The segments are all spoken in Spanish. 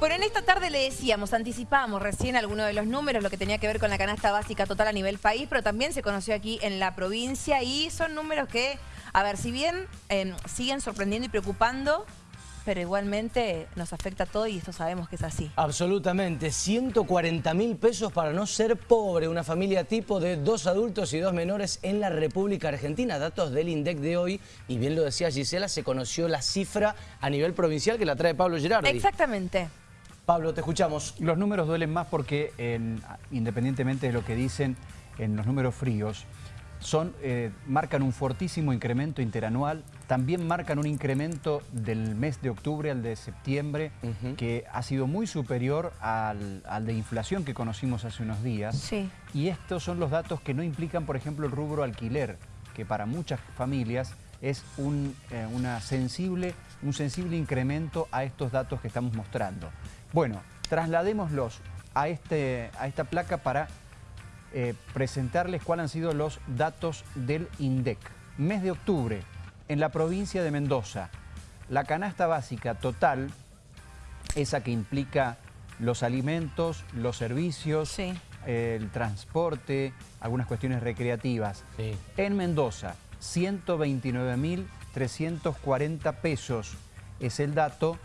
Bueno, en esta tarde le decíamos, anticipamos recién algunos de los números, lo que tenía que ver con la canasta básica total a nivel país, pero también se conoció aquí en la provincia y son números que, a ver, si bien eh, siguen sorprendiendo y preocupando, pero igualmente nos afecta a todo y esto sabemos que es así. Absolutamente, 140 mil pesos para no ser pobre, una familia tipo de dos adultos y dos menores en la República Argentina. Datos del INDEC de hoy, y bien lo decía Gisela, se conoció la cifra a nivel provincial que la trae Pablo Gerardi. Exactamente. Pablo, te escuchamos. Los números duelen más porque, independientemente de lo que dicen en los números fríos, son, eh, marcan un fortísimo incremento interanual, también marcan un incremento del mes de octubre al de septiembre, que ha sido muy superior al, de inflación que conocimos hace unos días. Sí. Y estos son los datos que no implican, por ejemplo, el rubro alquiler, que para muchas familias es un, eh, una sensible, un sensible incremento a estos datos que estamos mostrando. Bueno, trasladémoslos a, este, a esta placa para eh, presentarles cuáles han sido los datos del INDEC. Mes de octubre, en la provincia de Mendoza, la canasta básica total, esa que implica los alimentos, los servicios, el transporte, algunas cuestiones recreativas. En Mendoza, 129.340 pesos es el dato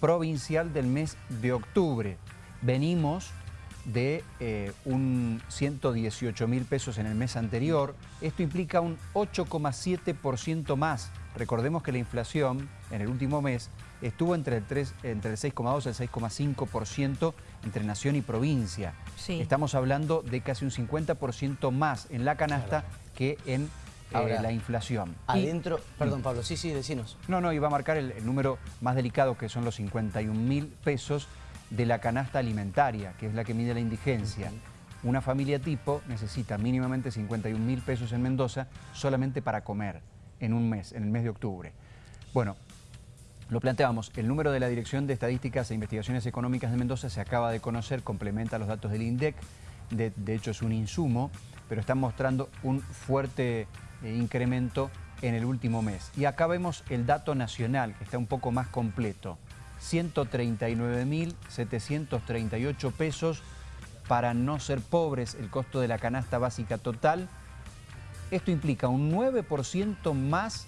provincial del mes de octubre. Venimos de eh, un 118 mil pesos en el mes anterior. Esto implica un 8,7% más. Recordemos que la inflación en el último mes estuvo entre el, 3, entre el 6,2 y el 6,5% entre nación y provincia. Estamos hablando de casi un 50% más en la canasta que en eh, la inflación. Adentro, perdón Pablo, sí, sí, decinos. No, no, iba a marcar el, el número más delicado que son los 51 mil pesos de la canasta alimentaria, que es la que mide la indigencia. Una familia tipo necesita mínimamente 51 mil pesos en Mendoza solamente para comer en un mes, en el mes de octubre. Bueno, lo planteamos, el número de la Dirección de Estadísticas e Investigaciones Económicas de Mendoza se acaba de conocer, complementa los datos del INDEC, de, hecho es un insumo, pero están mostrando un fuerte eh, incremento en el último mes. Y acá vemos el dato nacional, que está un poco más completo. 139.738 pesos para no ser pobres el costo de la canasta básica total. Esto implica un 9% más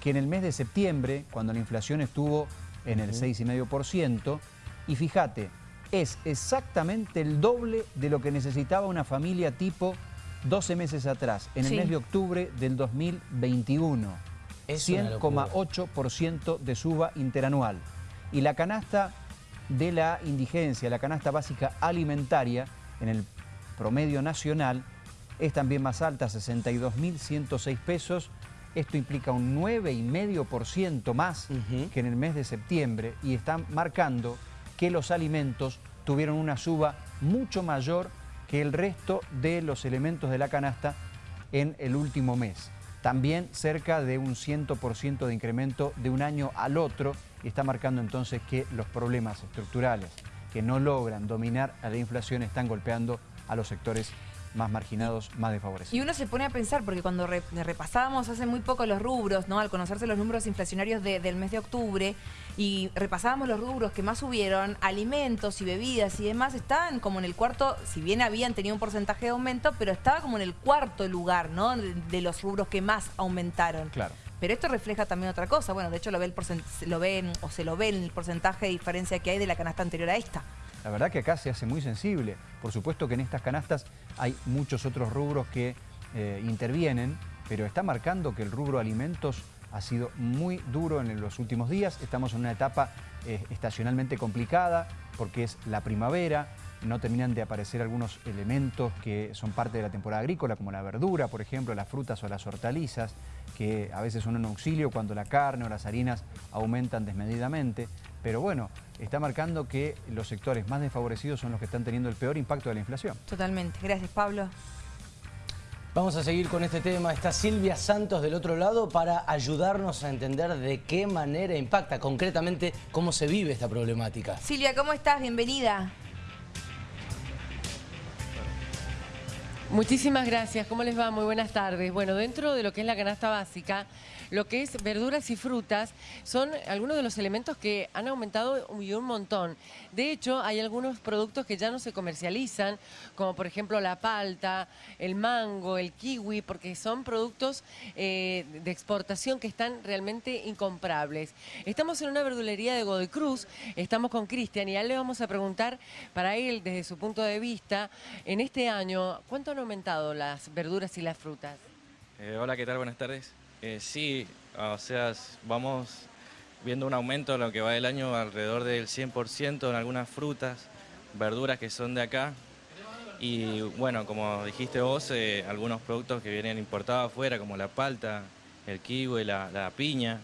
que en el mes de septiembre, cuando la inflación estuvo en el 6,5%. Y fíjate, es exactamente el doble de lo que necesitaba una familia tipo 12 meses atrás, en el mes de octubre del 2021. 100,8% de suba interanual. Y la canasta de la indigencia, la canasta básica alimentaria, en el promedio nacional, es también más alta, 62.106 pesos. Esto implica un 9,5% más que en el mes de septiembre y están marcando que los alimentos tuvieron una suba mucho mayor que el resto de los elementos de la canasta en el último mes. También cerca de un 100% de incremento de un año al otro y está marcando entonces que los problemas estructurales que no logran dominar a la inflación están golpeando a los sectores más marginados, más desfavorecidos. Y uno se pone a pensar, porque cuando repasábamos hace muy poco los rubros, ¿no? al conocerse los números inflacionarios del mes de octubre, y repasábamos los rubros que más subieron, alimentos y bebidas y demás, estaban como en el cuarto, si bien habían tenido un porcentaje de aumento, pero estaba como en el cuarto lugar ¿no? de, los rubros que más aumentaron. Claro. Pero esto refleja también otra cosa. Bueno, de hecho lo ve el lo ven, o se lo ve en el porcentaje de diferencia que hay de la canasta anterior a esta. La verdad que acá se hace muy sensible. Por supuesto que en estas canastas hay muchos otros rubros que eh, intervienen, pero está marcando que el rubro alimentos ha sido muy duro en los últimos días. Estamos en una etapa eh, estacionalmente complicada porque es la primavera, no terminan de aparecer algunos elementos que son parte de la temporada agrícola, como la verdura, por ejemplo, las frutas o las hortalizas, que a veces son un auxilio cuando la carne o las harinas aumentan desmedidamente. Pero bueno, está marcando que los sectores más desfavorecidos son los que están teniendo el peor impacto de la inflación. Totalmente. Gracias, Pablo. Vamos a seguir con este tema. Está Silvia Santos del otro lado para ayudarnos a entender de qué manera impacta concretamente cómo se vive esta problemática. Silvia, ¿cómo estás? Bienvenida. Muchísimas gracias. ¿Cómo les va? Muy buenas tardes. Bueno, dentro de lo que es la canasta básica, lo que es verduras y frutas son algunos de los elementos que han aumentado un, un montón. De hecho, hay algunos productos que ya no se comercializan, como por ejemplo la palta, el mango, el kiwi, porque son productos eh, de exportación que están realmente incomprables. Estamos en una verdulería de Godoy Cruz, estamos con Cristian y ya le vamos a preguntar para él, desde su punto de vista, en este año, ¿cuánto han aumentado las verduras y las frutas? Eh, hola, ¿qué tal? Buenas tardes. Eh, sí, o sea, vamos viendo un aumento en lo que va del año alrededor del 100% en algunas frutas, verduras que son de acá. Y bueno, como dijiste vos, eh, algunos productos que vienen importados afuera, como la palta, el kiwi, la, la piña,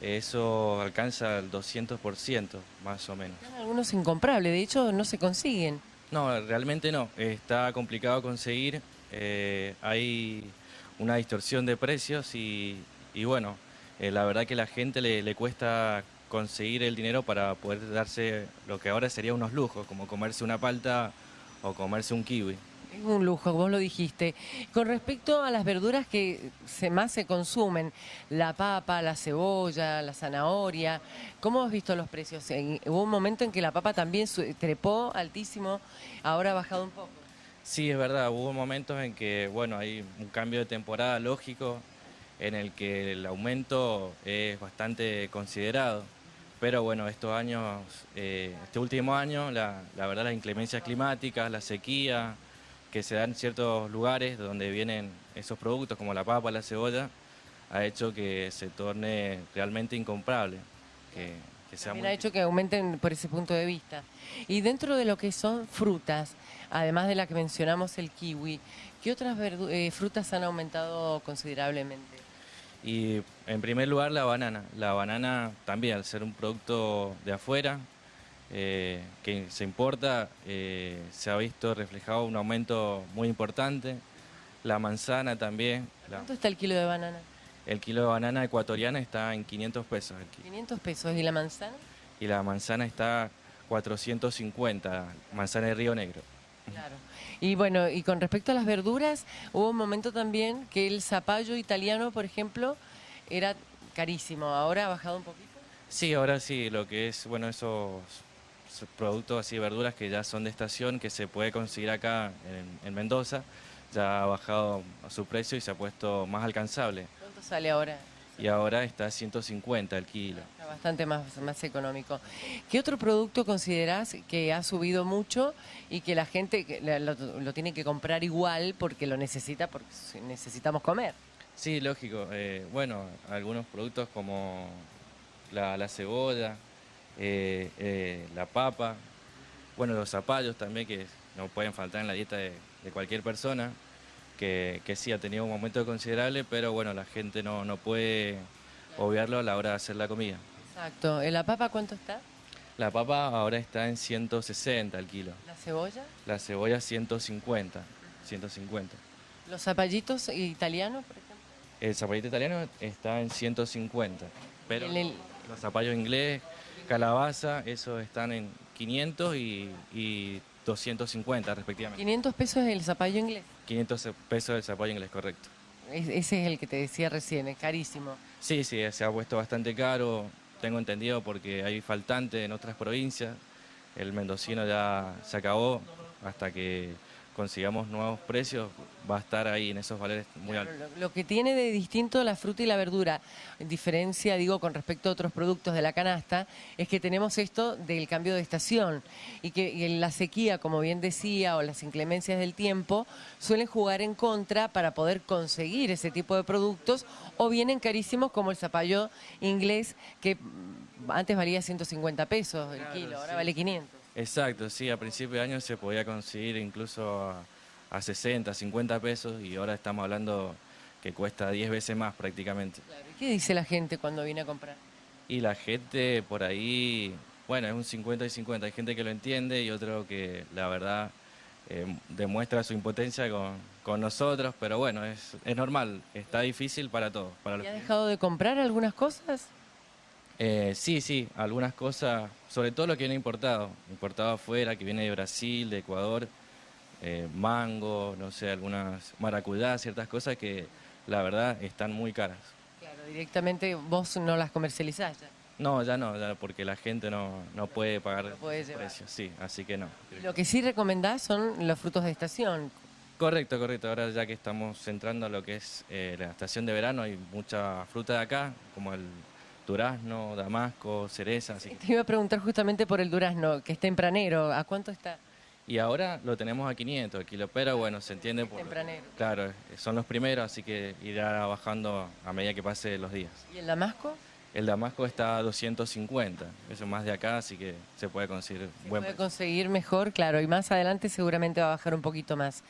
eso alcanza el 200% más o menos. Algunos incomprables, de hecho no se consiguen. No, realmente no, está complicado conseguir, eh, hay una distorsión de precios y, bueno, eh, la verdad que a la gente le, cuesta conseguir el dinero para poder darse lo que ahora sería unos lujos, como comerse una palta o comerse un kiwi. Es un lujo, vos lo dijiste. Con respecto a las verduras que más se consumen, la papa, la cebolla, la zanahoria, ¿cómo has visto los precios? Hubo un momento en que la papa también trepó altísimo, ahora ha bajado un poco. Sí, es verdad, hubo momentos en que, bueno, hay un cambio de temporada lógico en el que el aumento es bastante considerado. Pero bueno, estos años, eh, este último año, la, verdad las inclemencias climáticas, la sequía, que se dan en ciertos lugares donde vienen esos productos como la papa, la cebolla, ha hecho que se torne realmente incomprable. Que, sea ha hecho que aumenten por ese punto de vista. Y dentro de lo que son frutas, además de la que mencionamos el kiwi, ¿qué otras eh, frutas han aumentado considerablemente? Y en primer lugar la banana. La banana también, al ser un producto de afuera, eh, que se importa, eh, se ha visto reflejado un aumento muy importante. La manzana también. ¿Cuánto está el kilo de banana? El kilo de banana ecuatoriana está en 500 pesos. 500 pesos. ¿Y la manzana? Y la manzana está 450, manzana de Río Negro. Claro. Y bueno, y con respecto a las verduras, hubo un momento también que el zapallo italiano, por ejemplo, era carísimo. ¿Ahora ha bajado un poquito? Sí, ahora sí, lo que es, bueno, esos productos así, verduras que ya son de estación, que se puede conseguir acá en, Mendoza, ya ha bajado su precio y se ha puesto más alcanzable. ¿Cuánto sale ahora? Y ahora está a 150 el kilo. Está bastante más, más económico. ¿Qué otro producto considerás que ha subido mucho y que la gente lo, tiene que comprar igual porque lo necesita, porque necesitamos comer? Sí, lógico. Eh, bueno, algunos productos como la, la cebolla, eh, eh, la papa, bueno, los zapallos también que no pueden faltar en la dieta de, cualquier persona, que, sí ha tenido un momento considerable, pero bueno, la gente no, no puede obviarlo a la hora de hacer la comida. Exacto. ¿En la papa cuánto está? La papa ahora está en 160 al kilo. ¿La cebolla? La cebolla 150, 150. ¿Los zapallitos italianos, por ejemplo? El zapallito italiano está en 150, pero los zapallos inglés calabaza, esos están en 500 y, 250 respectivamente. 500 pesos el zapallo inglés. 500 pesos el zapallo inglés, correcto. ese es el que te decía recién, es carísimo. Sí, sí, se ha puesto bastante caro, tengo entendido porque hay faltante en otras provincias. El mendocino ya se acabó hasta que consigamos nuevos precios, va a estar ahí en esos valores muy altos. Lo, que tiene de distinto la fruta y la verdura, en diferencia, digo, con respecto a otros productos de la canasta, es que tenemos esto del cambio de estación y que la sequía, como bien decía, o las inclemencias del tiempo, suelen jugar en contra para poder conseguir ese tipo de productos o vienen carísimos como el zapallo inglés que antes valía 150 pesos el kilo, ahora vale 500. Exacto, sí, a principio de año se podía conseguir incluso a, 60, 50 pesos y ahora estamos hablando que cuesta 10 veces más prácticamente. ¿Qué dice la gente cuando viene a comprar? Y la gente por ahí, bueno, es un 50 y 50, hay gente que lo entiende y otro que la verdad eh, demuestra su impotencia con, nosotros, pero bueno, es, es normal, está difícil para todos. Para ¿Y ha dejado de comprar algunas cosas? Eh, sí, sí, algunas cosas, sobre todo lo que viene importado, importado afuera, que viene de Brasil, de Ecuador, eh, mango, no sé, algunas maracuyá, ciertas cosas que la verdad están muy caras. Claro, Directamente vos no las comercializás ya. No, ya no, ya porque la gente no, no puede pagar No puede precios. Sí, así que no. Lo que sí recomendás son los frutos de estación. Correcto, correcto. Ahora ya que estamos entrando a lo que es eh, la estación de verano, hay mucha fruta de acá, como el durazno, damasco, cereza. así Te iba a preguntar justamente por el durazno, que es tempranero. ¿A cuánto está? Y ahora lo tenemos a 500 el kilo, pero bueno, se entiende por... Tempranero. Claro, son los primeros, así que irá bajando a medida que pase los días. ¿Y el damasco? El damasco está a 250, eso es más de acá, así que se puede conseguir Se buen puede precio. conseguir mejor, claro, y más adelante seguramente va a bajar un poquito más.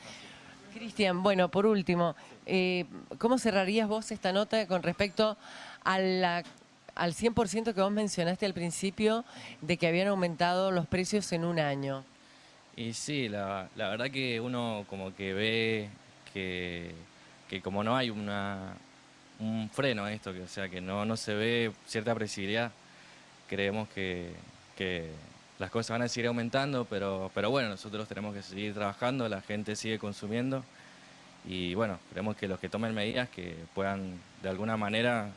Cristian, bueno, por último, eh, ¿cómo cerrarías vos esta nota con respecto a la- al 100% que vos mencionaste al principio de que habían aumentado los precios en un año? Y sí, la, verdad que uno como que ve que, que como no hay una, un freno a esto, que, o sea, que no, no se ve cierta previsibilidad, creemos que, que las cosas van a seguir aumentando, pero, pero bueno, nosotros tenemos que seguir trabajando, la gente sigue consumiendo y bueno, creemos que los que tomen medidas que puedan de alguna manera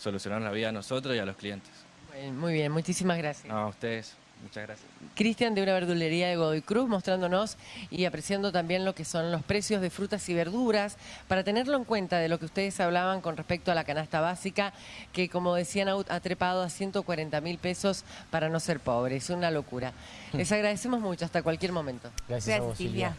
solucionar la vida a nosotros y a los clientes. Muy bien, muchísimas gracias. No, a ustedes, muchas gracias. Cristian de una verdulería de Godoy Cruz mostrándonos y apreciando también lo que son los precios de frutas y verduras para tenerlo en cuenta de lo que ustedes hablaban con respecto a la canasta básica que como decían ha trepado a 140 mil pesos para no ser pobre, es una locura. Les agradecemos mucho, hasta cualquier momento. Gracias, a vos, Silvia.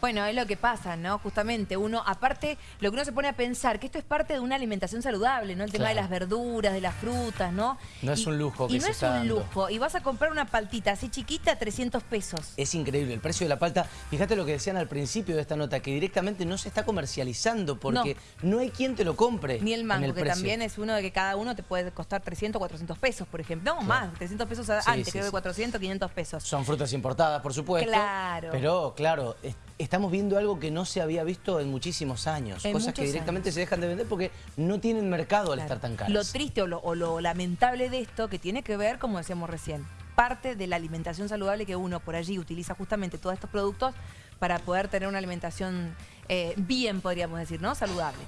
Bueno, es lo que pasa, ¿no? Justamente uno, aparte, lo que uno se pone a pensar, que esto es parte de una alimentación saludable, ¿no? El tema de las verduras, de las frutas, ¿no? No es un lujo que Y no se es está un dando. lujo. Y vas a comprar una paltita así chiquita, 300 pesos. Es increíble el precio de la palta. Fíjate lo que decían al principio de esta nota, que directamente no se está comercializando porque no, hay quien te lo compre. Ni el mango, que precio. también es uno de que cada uno te puede costar 300, 400 pesos, por ejemplo. No, más, 300 pesos a- Sí, antes, sí, creo que sí. 400, 500 pesos. Son frutas importadas, por supuesto. Claro. Pero, claro, es- estamos viendo algo que no se había visto en muchísimos años. En cosas que directamente años. se dejan de vender porque no tienen mercado al Claro. estar tan caras. Lo triste o lo, o lo lamentable de esto, que tiene que ver, como decíamos recién, parte de la alimentación saludable que uno por allí utiliza justamente todos estos productos para poder tener una alimentación eh, bien, podríamos decir, ¿no? Saludable.